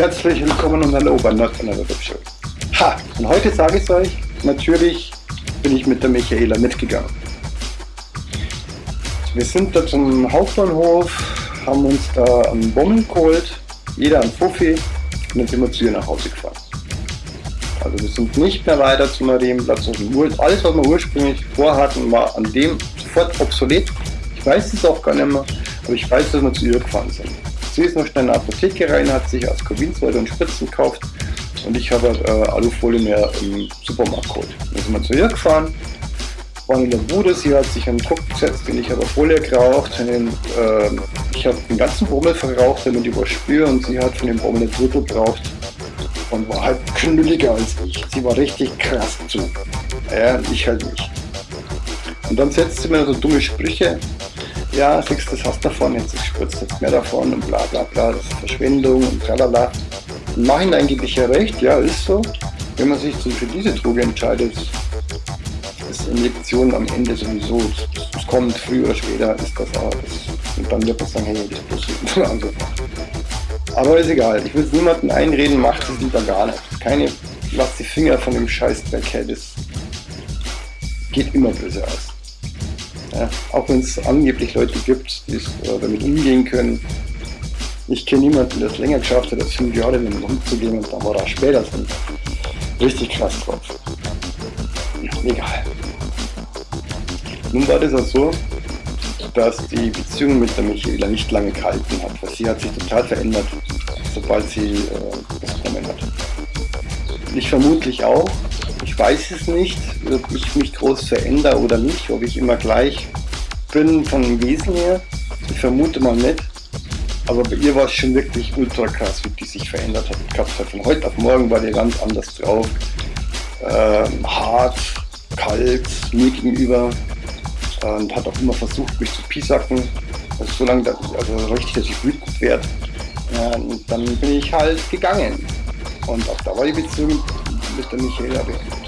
Herzlich willkommen und hallo bei Not Another. Ha! Und heute sage ich es euch, natürlich bin ich mit der Michaela mitgegangen. Wir sind da zum Hauptbahnhof, haben uns da einen Bommel geholt, jeder einen Fuffi und dann sind wir zu ihr nach Hause gefahren. Also wir sind nicht mehr weiter zum Marienplatz. Alles, was wir ursprünglich vorhatten, war an dem sofort obsolet. Ich weiß es auch gar nicht mehr, aber ich weiß, dass wir zu ihr gefahren sind. Sie ist noch schnell in eine Apotheke rein, hat sich Ascorbinsäure und Spritzen gekauft und ich habe äh, Alufolie mehr im Supermarkt geholt. Dann sind wir zu ihr gefahren, waren in der Bude, sie hat sich einen Druck gesetzt, den ich habe Folie geraucht, den, äh, ich habe den ganzen Bommel verraucht, damit ich was spüre und sie hat von dem Bommel ein Drittel geraucht und war halt knülliger als ich. Sie war richtig krass zu. Ja, ich halt nicht. Und dann setzt sie mir so dumme Sprüche. Ja, siehst das hast du davon, jetzt spritzt jetzt mehr davon und bla bla bla, das ist Verschwendung und tralala. Im Nachhinein gebe ich ja recht, ja, ist so. Wenn man sich für diese Droge entscheidet, ist Injektion am Ende sowieso, es kommt früher oder später, ist das auch. Das, und dann wird man sagen, hey, das ist also, aber ist egal, ich will es niemandem einreden, macht es lieber gar nicht. Keine, lasst die Finger von dem Scheißdreck her, das geht immer böse aus. Ja, auch wenn es angeblich Leute gibt, die äh, damit umgehen können. Ich kenne niemanden, der es länger geschafft hat, als fünf Jahre mit dem umzugehen und dann war er später so richtig krass drauf. Egal. Nun war das auch so, dass die Beziehung mit der Michaela nicht lange gehalten hat, weil sie hat sich total verändert, sobald sie äh, das bekommen hat. Ich vermutlich auch. Ich weiß es nicht, ob ich mich groß verändere oder nicht, ob ich immer gleich bin von dem Wesen her. Ich vermute mal nicht. Aber bei ihr war es schon wirklich ultra krass, wie die sich verändert hat. Ich glaube, von heute auf morgen war die ganz anders drauf. Ähm, hart, kalt, mir gegenüber und hat auch immer versucht, mich zu pisacken. Also so lange, also richtig, dass ich wütend werde. Und dann bin ich halt gegangen. Und auch da war die Beziehung mit der Michaela beendet.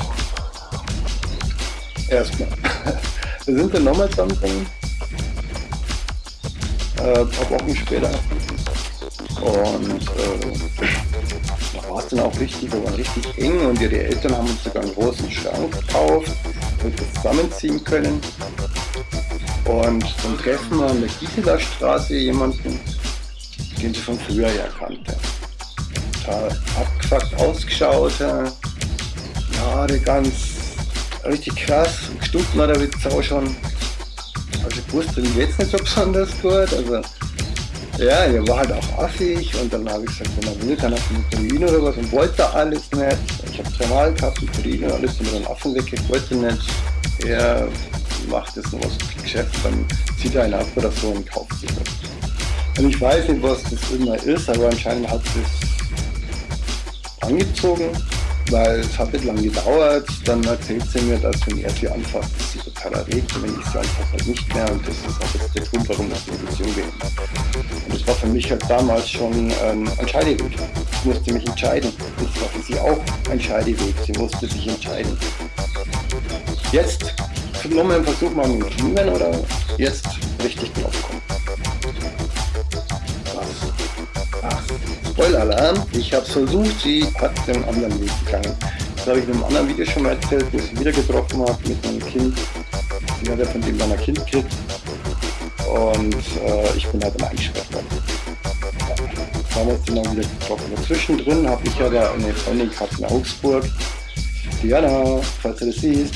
Erstmal. Wir sind dann nochmal zusammengekommen. Äh, ein paar Wochen später. Und äh, da war es dann auch richtig, wir waren richtig eng und ihre Eltern haben uns sogar einen großen Schrank gekauft, damit wir zusammenziehen können. Und dann treffen wir an der Gisela Straße jemanden, den sie von früher her kannte. Da abgefuckt ausgeschaut, Haare ganz richtig krass, gestunken hat er mit Sau schon. Also ich wusste jetzt nicht so besonders gut. Also ja, er war halt auch affig und dann habe ich gesagt, wenn er will, kann er von Korin oder was und wollte alles nicht. Ich habe dreimal gehabt, Korin und alles, und dann Affen weg, ich wollte nicht. Er macht jetzt noch was Geschäft, dann zieht er einen ab oder so und kauft sich das. Und ich weiß nicht, was das immer ist, aber anscheinend hat es angezogen, weil es hat nicht lange gedauert. Dann erzählt sie mir, dass wenn er sie anfasst, dass sie total erregt und wenn ich sie anfasse, halt nicht mehr. Und das ist auch jetzt der Grund, warum das Beziehung beendet. Und das war für mich halt damals schon ähm, ein Scheideweg. Ich musste mich entscheiden. Das war für sie auch ein Scheideweg. Sie musste sich entscheiden. Jetzt nochmal einen Versuch machen mit Kniemen oder jetzt richtig draufkommen. Spoiler-Alarm, ich habe es versucht, sie hat den anderen Weg gegangen. Das habe ich in einem anderen Video schon mal erzählt, wo ich sie wieder getroffen habe mit einem Kind. Sie hat ja von dem dann ein Kind gekriegt und äh, ich bin halt dann eingesperrt worden. Wir uns dann wieder getroffen. Dazwischen drin habe ich ja da eine Freundin gehabt in Augsburg. Diana, falls du das siehst.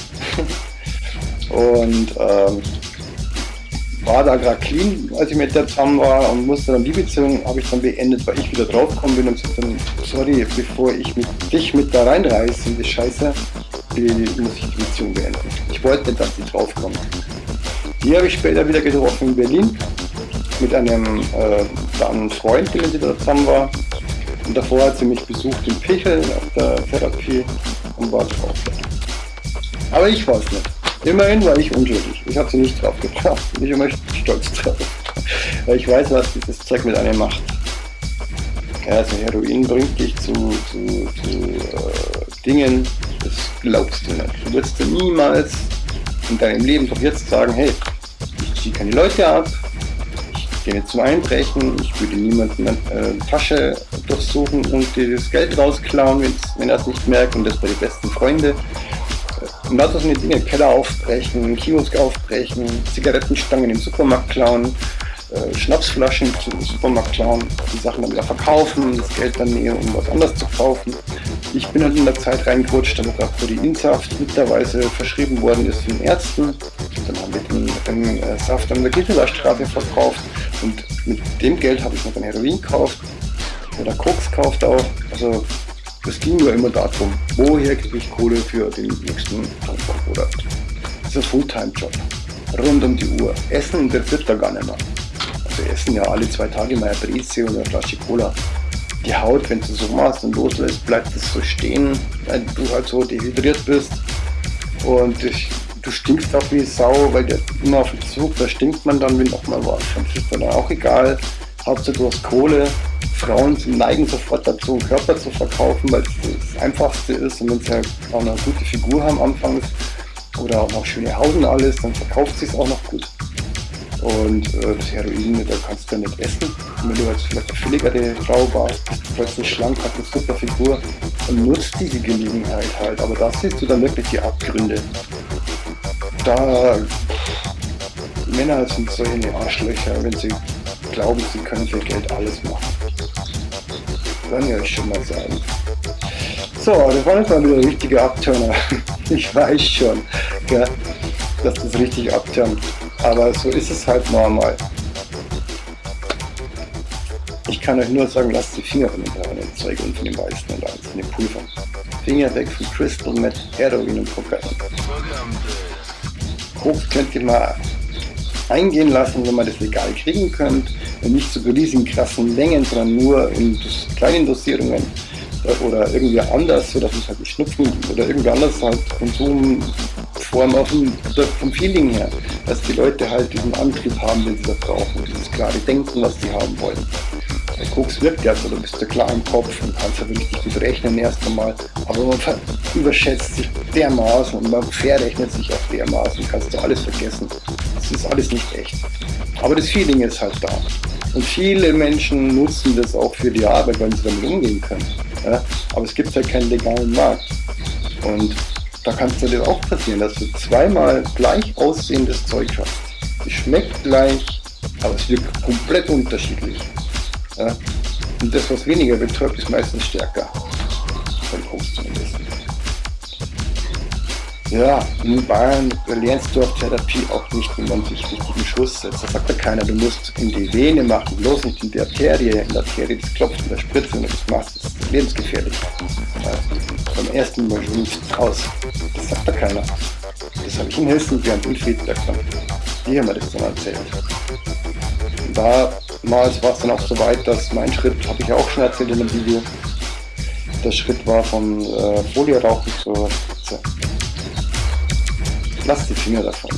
und ähm, war da gerade clean, als ich mit der zusammen war und musste dann die Beziehung, habe ich dann beendet, weil ich wieder draufgekommen bin und gesagt dann, sorry, bevor ich mit, dich mit da reinreiße in die Scheiße, muss ich die Beziehung beenden. Ich wollte nicht, dass die draufkommen. Die habe ich später wieder getroffen in Berlin mit einem äh, dann Freund, mit dem sie da zusammen war. Und davor hat sie mich besucht in Pichel auf der Therapie und war drauf. Aber ich war es nicht. Immerhin war ich unschuldig. Ich habe sie nicht drauf gebracht. Ich bin stolz drauf. Weil ich weiß, was dieses Zeug mit einem macht. Also Heroin bringt dich zu, zu, zu äh, Dingen, das glaubst du nicht. Du wirst dir niemals in deinem Leben doch jetzt sagen, hey, ich ziehe keine Leute ab, ich gehe nicht zum Einbrechen, ich würde niemanden äh, Tasche durchsuchen und das Geld rausklauen, wenn er es nicht merkt und das bei den besten Freunden. Und lauter so eine Dinge, Keller aufbrechen, Kiosk aufbrechen, Zigarettenstangen im Supermarkt klauen, äh, Schnapsflaschen zum Supermarkt klauen, die Sachen dann wieder verkaufen, das Geld dann nehmen, um was anderes zu kaufen. Ich bin halt in der Zeit reingerutscht, damit auch Proteinsaft mittlerweile verschrieben worden ist von Ärzten. Dann haben wir den, den äh, Saft an der Gitterstraße verkauft und mit dem Geld habe ich noch ein Heroin gekauft oder Koks gekauft auch. Also es ging nur immer darum, woher kriege ich Kohle für den nächsten Monat. Das ist ein Fulltime-Job. Rund um die Uhr. Essen interessiert da gar nicht mehr. Also essen ja alle zwei Tage mal eine Breze oder eine Flasche Cola. Die Haut, wenn du so machst und loslässt, bleibt es so stehen, weil du halt so dehydriert bist. Und ich, du stinkst auch wie Sau, weil der immer auf den Zug, da stinkt man dann, wenn noch mal was. Das ist dann auch egal. Hauptsache du hast Kohle Frauen neigen sofort dazu, Körper zu verkaufen, weil es das Einfachste ist und wenn sie halt auch eine gute Figur haben anfangs oder auch noch schöne Haut und alles, dann verkauft sie es auch noch gut. Und äh, das Heroin, da kannst du ja nicht essen. Und wenn du jetzt vielleicht eine billigere Frau warst, plötzlich schlank, hast eine super Figur und nutzt diese Gelegenheit halt. Aber da siehst du dann wirklich die Abgründe. Da Männer sind solche Arschlöcher, wenn sie glauben, sie können für Geld alles machen. Kann ich euch schon mal sagen. So, das war jetzt mal wieder ein richtiger Abturner. Ich weiß schon, ja, dass das richtig abturnt. Aber so ist es halt normal. Ich kann euch nur sagen, lasst die Finger von dem braunen Zeug und von dem weißen und alles, von dem Pulver. Finger weg von Crystal Meth, Heroin und Kokain. Koks könnt ihr mal eingehen lassen, wenn man das legal kriegen könnt. Nicht zu so riesigen krassen Mengen, sondern nur in kleinen Dosierungen oder irgendwie anders, sodass es halt nicht schnupfen oder irgendwie anders halt Konsumform auch vom, vom Feeling her, dass die Leute halt diesen Antrieb haben, den sie da brauchen, dieses klare Denken, was sie haben wollen. Der Koks wirkt ja so, du bist ja klar im Kopf und kannst ja richtig gut rechnen erst einmal, aber man überschätzt sich dermaßen und man verrechnet sich auch dermaßen, kannst du alles vergessen. Das ist alles nicht echt. Aber das Feeling ist halt da. Und viele Menschen nutzen das auch für die Arbeit, weil sie damit umgehen können. Ja? Aber es gibt halt keinen legalen Markt. Und da kann es dir auch passieren, dass du zweimal gleich aussehendes Zeug hast. Es schmeckt gleich, aber es wirkt komplett unterschiedlich. Ja? Und das, was weniger betäubt, ist meistens stärker. Ja, in Bayern lernst du auf Therapie auch nicht, wie man sich richtig einen Schuss setzt. Da sagt ja keiner, du musst in die Vene machen, bloß nicht in die Arterie. In der Arterie, das klopft in der Spritze, wenn du das machst, das ist lebensgefährlich. Beim ersten Mal schon raus. Das sagt ja keiner. Das habe ich in Hessen während in Friedberg. Die haben mir das dann erzählt. Damals war es dann auch so weit, dass mein Schritt, habe ich ja auch schon erzählt in dem Video, der Schritt war vom äh, Folierauchen zur Spritze. Lasst die Finger davon.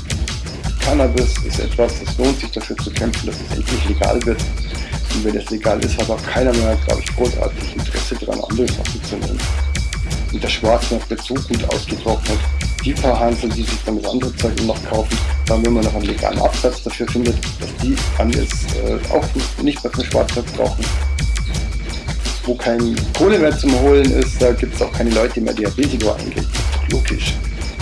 Cannabis ist etwas, das lohnt sich dafür zu kämpfen, dass es endlich legal wird. Und wenn es legal ist, hat auch keiner mehr, glaube ich, großartig Interesse daran, andere Sachen zu nehmen. Und der Schwarzmarkt wird so gut ausgetrocknet. Die paar Hansel, die sich dann das andere Zeug noch kaufen, dann wenn man noch einen legalen Absatz dafür findet, dass die dann jetzt äh, auch nicht mehr vom Schwarzmarkt brauchen. Wo kein Kohle mehr zum Holen ist, da gibt es auch keine Leute mehr, die ein Risiko eingehen. Logisch.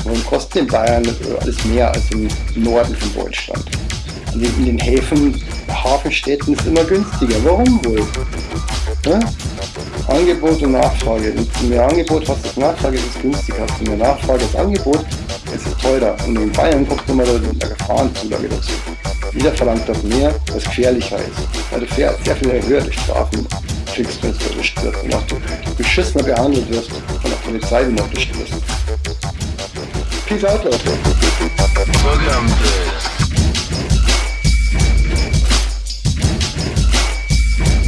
Warum kostet in Bayern alles mehr als im Norden von Deutschland? In den, in den Häfen, Hafenstädten ist immer günstiger. Warum wohl? Ja? Angebot und Nachfrage. Du mehr Angebot hast als Nachfrage, ist günstiger. Hast du mehr Nachfrage als Angebot, ist es teurer. Und in Bayern kommt immer der Gefahrenzulage dazu. Jeder verlangt dort mehr, was gefährlicher ist. Weil du sehr viel höhere Strafen kriegst, wenn du erwischt wirst und auch du beschissener behandelt wirst von der Polizei, wenn du erwischt wirst. Peace out, Leute.